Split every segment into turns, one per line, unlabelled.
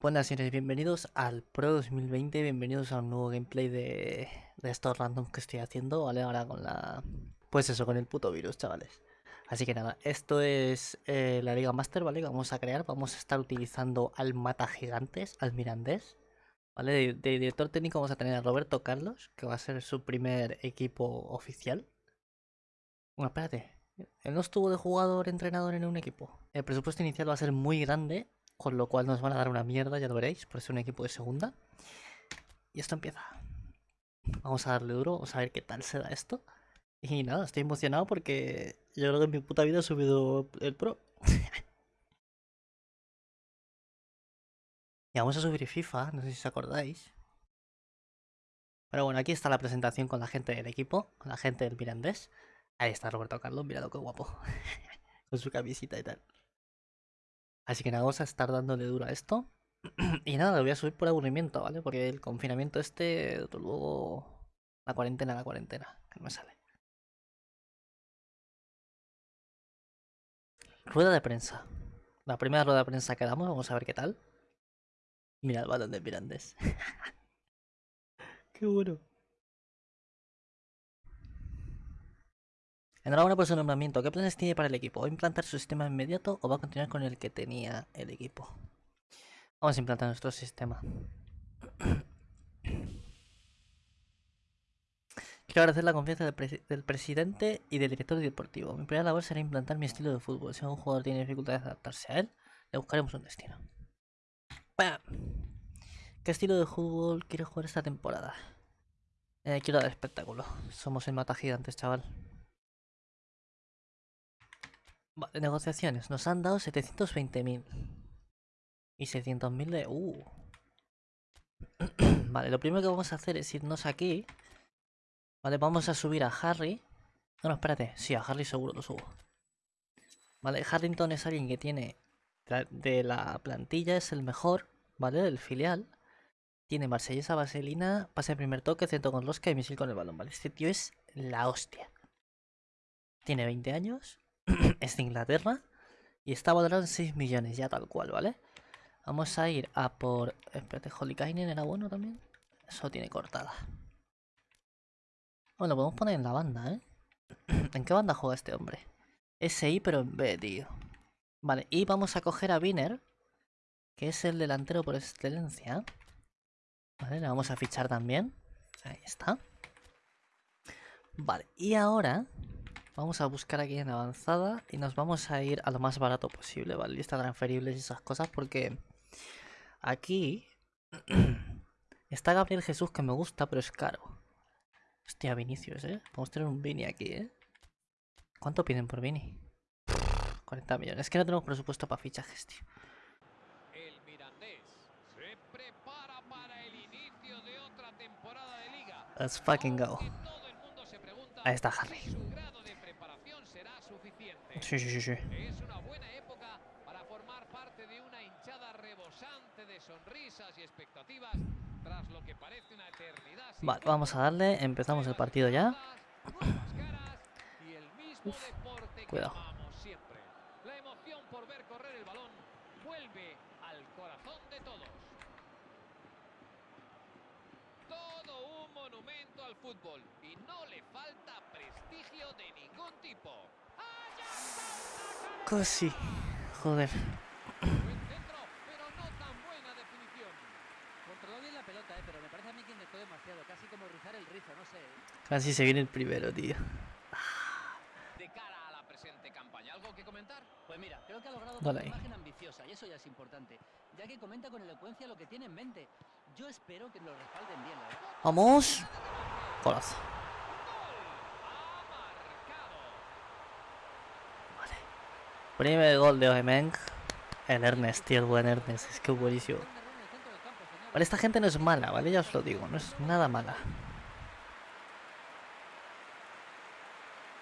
Buenas señores, bienvenidos al Pro 2020, bienvenidos a un nuevo gameplay de, de estos randoms que estoy haciendo, ¿vale? Ahora con la... Pues eso, con el puto virus, chavales. Así que nada, esto es eh, la Liga Master, ¿vale? Que vamos a crear, vamos a estar utilizando al Mata Gigantes, al Mirandés. ¿Vale? De, de director técnico vamos a tener a Roberto Carlos, que va a ser su primer equipo oficial. Bueno, espérate, él no estuvo de jugador entrenador en un equipo. El presupuesto inicial va a ser muy grande, con lo cual nos van a dar una mierda, ya lo veréis, por ser un equipo de segunda. Y esto empieza. Vamos a darle duro, vamos a ver qué tal se da esto. Y nada, estoy emocionado porque yo creo que en mi puta vida he subido el pro. y vamos a subir FIFA, no sé si os acordáis. Pero bueno, aquí está la presentación con la gente del equipo, con la gente del Mirandés. Ahí está Roberto Carlos, mirad qué guapo. con su camisita y tal. Así que nada, vamos a estar dándole duro a esto. y nada, lo voy a subir por aburrimiento, ¿vale? Porque el confinamiento este, luego la cuarentena, la cuarentena, que no me sale. Rueda de prensa. La primera rueda de prensa que damos, vamos a ver qué tal. Mira el balón de Mirandes. qué bueno. Enhorabuena por su nombramiento. ¿Qué planes tiene para el equipo? ¿Va a implantar su sistema inmediato o va a continuar con el que tenía el equipo? Vamos a implantar nuestro sistema. Quiero agradecer la confianza del, presi del, presidente y del director deportivo. Mi primera labor será implantar mi estilo de fútbol. Si algún jugador tiene dificultades de adaptarse a él, le buscaremos un destino. ¡Pam! ¿Qué estilo de fútbol quiero jugar esta temporada? Eh, quiero dar espectáculo. Somos el mata gigantes, chaval. Vale, negociaciones. Nos han dado 720.000. Y 600.000 de... Uh. vale, lo primero que vamos a hacer es irnos aquí. Vale, vamos a subir a Harry. No, espérate. Sí, a Harry seguro lo subo. Vale, Harrington es alguien que tiene... De la plantilla es el mejor, ¿vale? Del filial. Tiene Marsellesa, Vaselina, pase de primer toque, centro con rosca y misil con el balón, ¿vale? Este tío es la hostia. Tiene 20 años. Es de Inglaterra. Y está valorado en 6 millones, ya tal cual, ¿vale? Vamos a ir a por... Espérate, Holikainen era bueno también. Eso tiene cortada. Bueno, podemos poner en la banda, ¿eh? ¿En qué banda juega este hombre? SI, pero en B, tío. Vale, y vamos a coger a Wiener, que es el delantero por excelencia. Vale, le vamos a fichar también. Ahí está. Vale, y ahora vamos a buscar aquí en avanzada y nos vamos a ir a lo más barato posible, ¿vale? Lista transferibles y esas cosas, porque aquí está Gabriel Jesús que me gusta, pero es caro. Hostia, Vinicius, ¿eh? Podemos tener un Vini aquí, ¿eh? ¿Cuánto piden por Vini? 40 millones. Es que no tenemos presupuesto para fichajes, tío.
El Mirandés se prepara para el inicio de otra temporada de liga.
Let's fucking go. Ahí está Harry.
Su grado de preparación será suficiente.
Sí, sí, sí, sí.
Es una buena época para formar parte de una hinchada rebosante de sonrisas y expectativas tras lo que parece una eternidad.
Vale, vamos a darle. Empezamos el partido ya. Uf, cuidado.
La emoción por ver correr el balón vuelve al corazón de todos. Todo un monumento al fútbol y no le falta prestigio de ningún tipo. ¡Allá está
Casi. Joder.
Buen centro, pero no tan buena definición.
Controló bien la pelota, eh, pero me parece a mí que intentó demasiado, casi como rizar el rizo, no sé.
Casi se viene el primero, tío.
De cara a la presente campaña, ¿algo que comentar?
Pues mira, creo que ha logrado
Dale
una imagen ambiciosa y eso ya es importante, ya que comenta con elocuencia lo que tiene en mente. Yo espero que lo respalden bien, la.
Vamos. Golazo.
Ha marcado.
Vale. Primer gol de Oemeng. El Ernest, tío, el buen Ernest. Es que buenísimo. Vale, esta gente no es mala, ¿vale? Ya os lo digo, no es nada mala.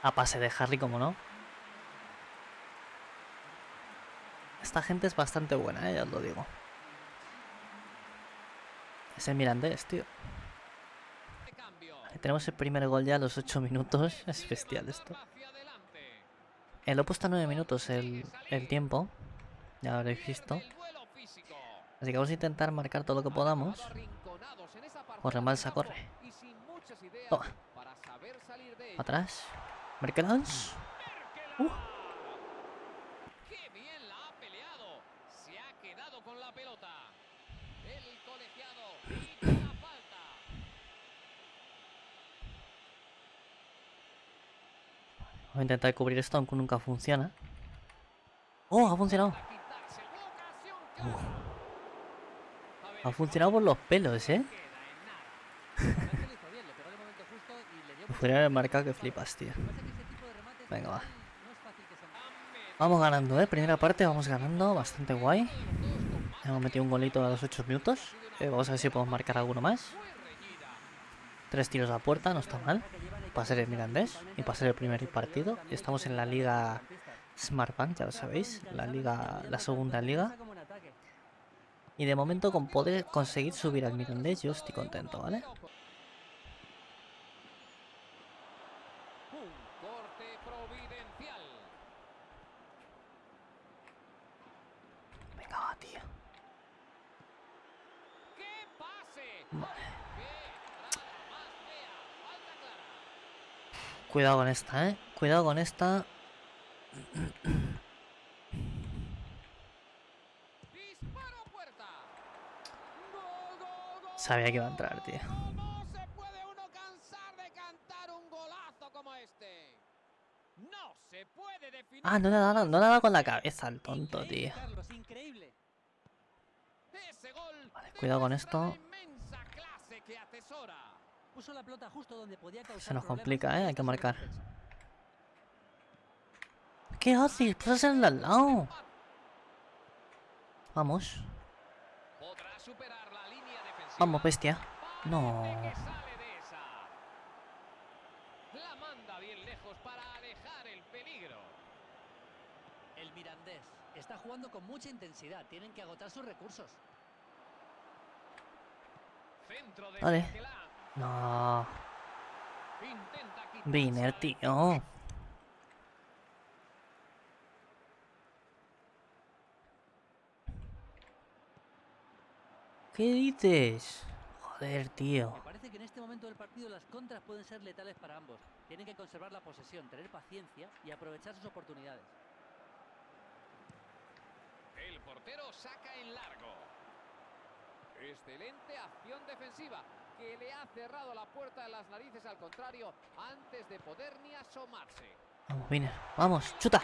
A pase de Harry, como no. Esta gente es bastante buena, ¿eh? ya os lo digo. Es el Mirandés, tío. Tenemos el primer gol ya a los 8 minutos. Es bestial esto. Eh, lo he puesto a 9 minutos el, el tiempo. Ya lo habréis visto. Así que vamos a intentar marcar todo lo que podamos. Corre, Malsa, corre. Toma. Atrás. Merkelans. Uh.
¡Qué bien la ha peleado! Se ha quedado con la pelota. El colegiado pita la falta.
Voy a intentar cubrir esto, aunque nunca funciona. ¡Oh! Ha funcionado. Ha funcionado por los pelos, ¿eh? podría haber marcado que flipas, tío. Venga, va. Vamos ganando, ¿eh? Primera parte, vamos ganando. Bastante guay. Hemos metido un golito a los 8 minutos. Eh, vamos a ver si podemos marcar alguno más. Tres tiros a puerta, no está mal. Para ser el Mirandés y para ser el primer partido. Estamos en la liga Smartbank, ya lo sabéis. La liga, la segunda liga. Y de momento con poder conseguir subir al Mirandés yo estoy contento, ¿vale?
Un corte providencial.
Venga, va, tío.
¡Qué pase!
Vale.
¡Qué entrada más fea! Falta clara.
Cuidado con esta, ¿eh? Cuidado con esta. Sabía que iba a entrar, tío. Ah, no le ha dado, no le ha dado con la cabeza al tonto, tío. Vale, cuidado con esto.
Puso la pelota justo donde podía causar
Se nos complica, ¿eh? Hay que marcar. ¿Qué haces? Pásasela al lado. Vamos.
Podrá superar la línea defensiva.
Vamos, bestia. No.
La manda bien lejos para alejar el peligro.
El Mirandés está jugando con mucha intensidad. Tienen que agotar sus recursos.
Centro de
Vale. No. Viner, tío. ¿Qué dices? Joder, tío.
Me parece que en este momento del partido las contras pueden ser letales para ambos. Tienen que conservar la posesión, tener paciencia y aprovechar sus oportunidades.
El portero saca en largo. Excelente acción defensiva que le ha cerrado la puerta de las narices al contrario antes de poder ni asomarse.
Vamos, Viner. Vamos, chuta.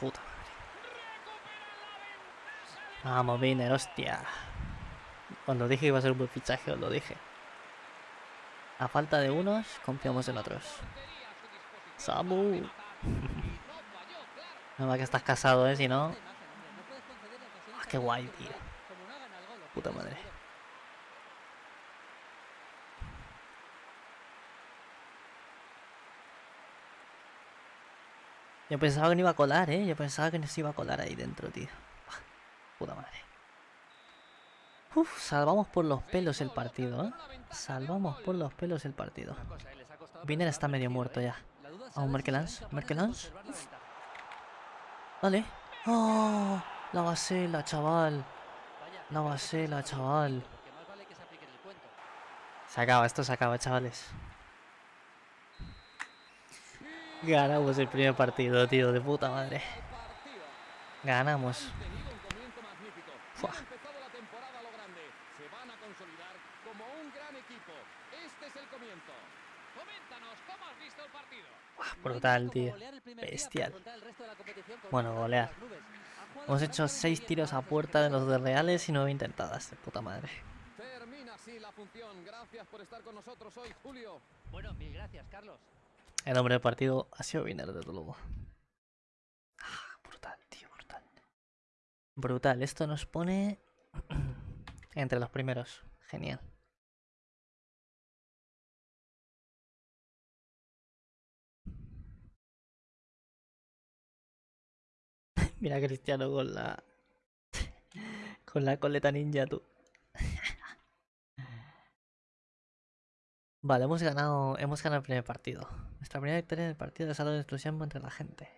Puta madre. Vamos, Viner, hostia. Cuando dije que iba a ser un buen fichaje, os lo dije. A falta de unos, confiamos en otros.
portería a su disposición
Samu.
no
va que estás casado, ¿eh? Si no... Ah, qué guay, tío. Puta madre. Yo pensaba que no iba a colar, ¿eh? Yo pensaba que no se iba a colar ahí dentro, tío. Buah, Puta madre. Uf, salvamos por los pelos el partido, ¿eh? Salvamos por los pelos el partido. Viner está medio muerto ya.
Si serán
Merkelans, Merkelans. Dale. ¡Oh! La basela, chaval. La basela, chaval.
vale se
acaba, esto se acaba, chavales. Ganamos el primer partido, tío, de puta madre. Ganamos.
Un
Fua.
A a como un gran equipo. Este es el comienzo. Coméntanos cómo has visto el partido.
No hay
Brutal, tío. Bestial.
de
Bueno, golear. Hemos hecho
francamente
6
bien
tiros a puerta de los de. Reales y 9 intentadas. De puta madre.
Termina así la función. Gracias por estar con nosotros hoy, Julio.
Bueno, mil gracias, Carlos.
El hombre del partido ha sido Viner, desde luego. Ah, brutal, tío, brutal. Brutal, esto nos pone entre los primeros. Genial. Mira Cristiano con la. con la coleta ninja, tú. Vale, hemos ganado, hemos ganado el primer partido. Nuestra primera victoria en el partido algo de entusiasmo entre la gente.